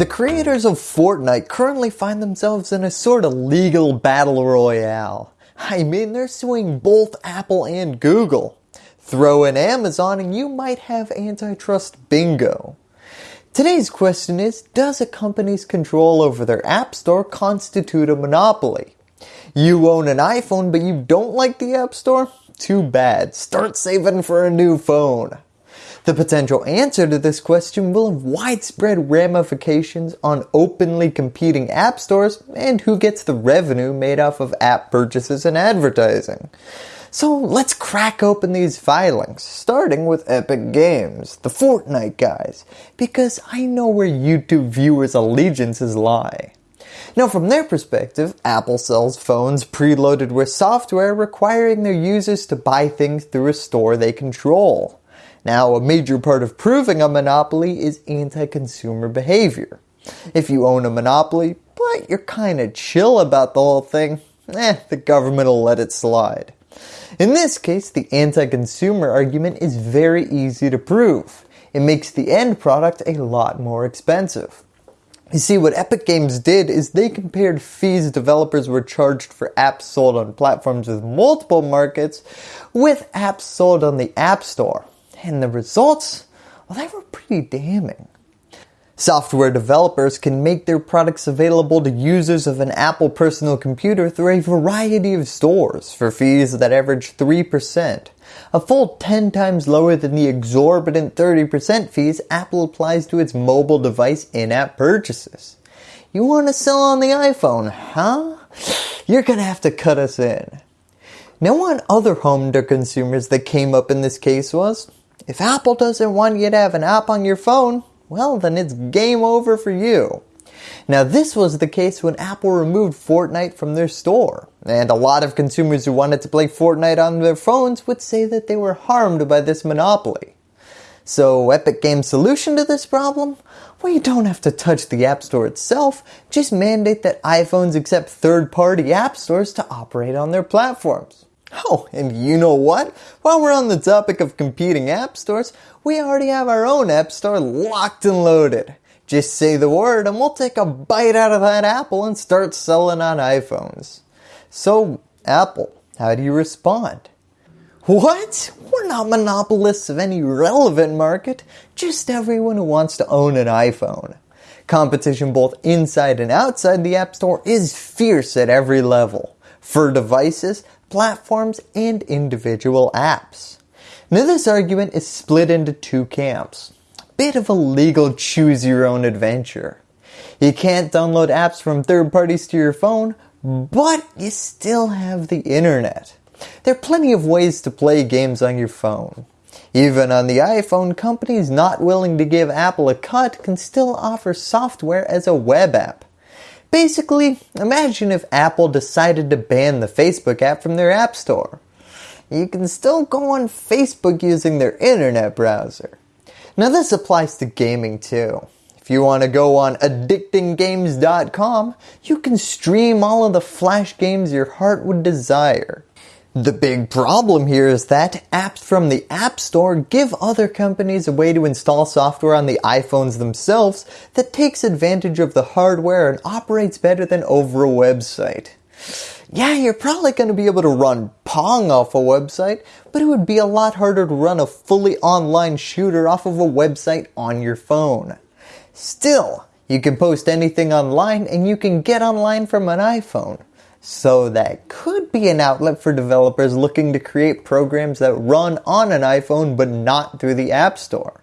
The creators of Fortnite currently find themselves in a sort of legal battle royale. I mean, they're suing both Apple and Google. Throw in Amazon and you might have antitrust bingo. Today's question is, does a company's control over their app store constitute a monopoly? You own an iPhone but you don't like the app store? Too bad, start saving for a new phone. The potential answer to this question will have widespread ramifications on openly competing app stores and who gets the revenue made off of app purchases and advertising. So let's crack open these filings, starting with Epic Games, the Fortnite guys, because I know where YouTube viewers' allegiances lie. Now from their perspective, Apple sells phones preloaded with software requiring their users to buy things through a store they control. Now a major part of proving a monopoly is anti-consumer behavior. If you own a monopoly, but you're kinda chill about the whole thing, eh, the government will let it slide. In this case, the anti-consumer argument is very easy to prove. It makes the end product a lot more expensive. You see, what Epic Games did is they compared fees developers were charged for apps sold on platforms with multiple markets with apps sold on the App Store and the results, well they were pretty damning. Software developers can make their products available to users of an Apple personal computer through a variety of stores for fees that average 3%, a full 10 times lower than the exorbitant 30% fees Apple applies to its mobile device in-app purchases. You want to sell on the iPhone, huh? You're going to have to cut us in. Now one other home to consumers that came up in this case was, if Apple doesn't want you to have an app on your phone, well then it's game over for you. Now this was the case when Apple removed Fortnite from their store, and a lot of consumers who wanted to play Fortnite on their phones would say that they were harmed by this monopoly. So Epic Games' solution to this problem? Well you don't have to touch the App Store itself, just mandate that iPhones accept third-party app stores to operate on their platforms. Oh, and you know what? While we're on the topic of competing app stores, we already have our own app store locked and loaded. Just say the word and we'll take a bite out of that apple and start selling on iPhones. So, Apple, how do you respond? What? We're not monopolists of any relevant market, just everyone who wants to own an iPhone. Competition both inside and outside the App Store is fierce at every level. For devices, platforms, and individual apps. Now this argument is split into two camps. Bit of a legal choose your own adventure. You can't download apps from third parties to your phone, but you still have the internet. There are plenty of ways to play games on your phone. Even on the iPhone, companies not willing to give Apple a cut can still offer software as a web app. Basically, imagine if Apple decided to ban the Facebook app from their app store. You can still go on Facebook using their internet browser. Now this applies to gaming too. If you want to go on addictinggames.com, you can stream all of the flash games your heart would desire. The big problem here is that apps from the App Store give other companies a way to install software on the iPhones themselves that takes advantage of the hardware and operates better than over a website. Yeah, you're probably going to be able to run Pong off a website, but it would be a lot harder to run a fully online shooter off of a website on your phone. Still, you can post anything online and you can get online from an iPhone. So that could be an outlet for developers looking to create programs that run on an iPhone but not through the App Store.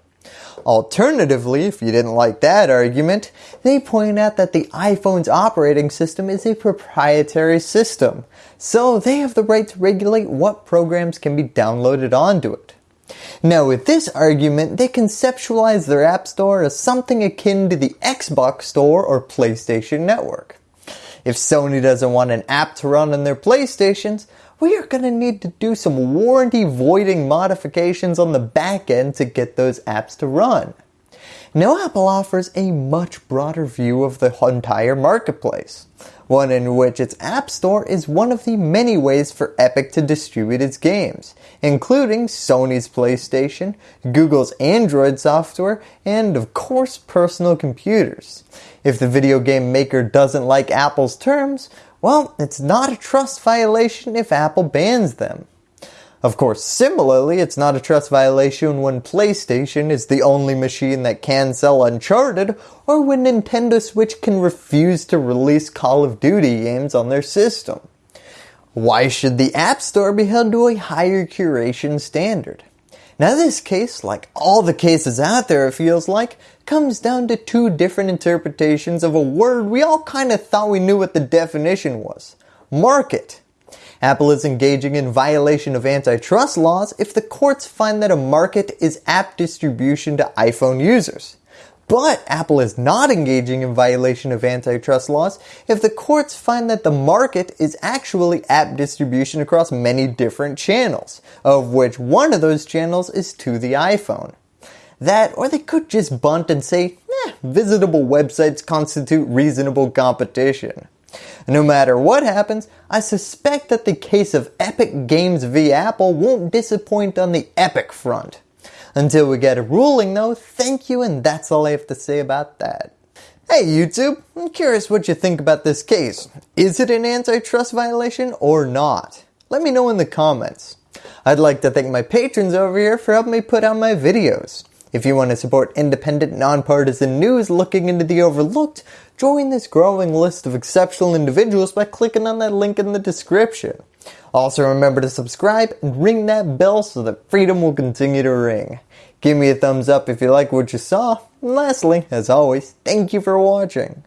Alternatively, if you didn't like that argument, they point out that the iPhone's operating system is a proprietary system, so they have the right to regulate what programs can be downloaded onto it. Now with this argument, they conceptualize their App Store as something akin to the Xbox Store or PlayStation Network. If Sony doesn't want an app to run on their PlayStations, we are going to need to do some warranty voiding modifications on the back end to get those apps to run. Now Apple offers a much broader view of the entire marketplace, one in which its App Store is one of the many ways for Epic to distribute its games, including Sony's PlayStation, Google's Android software, and of course personal computers. If the video game maker doesn't like Apple's terms, well, it's not a trust violation if Apple bans them. Of course, similarly, it's not a trust violation when PlayStation is the only machine that can sell Uncharted or when Nintendo Switch can refuse to release Call of Duty games on their system. Why should the App Store be held to a higher curation standard? Now this case, like all the cases out there it feels like, comes down to two different interpretations of a word we all kind of thought we knew what the definition was. Market. Apple is engaging in violation of antitrust laws if the courts find that a market is app distribution to iPhone users. But Apple is not engaging in violation of antitrust laws if the courts find that the market is actually app distribution across many different channels, of which one of those channels is to the iPhone. That, or they could just bunt and say, eh, visitable websites constitute reasonable competition. No matter what happens, I suspect that the case of Epic Games v Apple won't disappoint on the Epic front. Until we get a ruling though, thank you and that's all I have to say about that. Hey YouTube, I'm curious what you think about this case. Is it an antitrust violation or not? Let me know in the comments. I'd like to thank my patrons over here for helping me put out my videos. If you want to support independent, nonpartisan news looking into the overlooked, join this growing list of exceptional individuals by clicking on that link in the description. Also remember to subscribe and ring that bell so that freedom will continue to ring. Give me a thumbs up if you like what you saw. And lastly, as always, thank you for watching.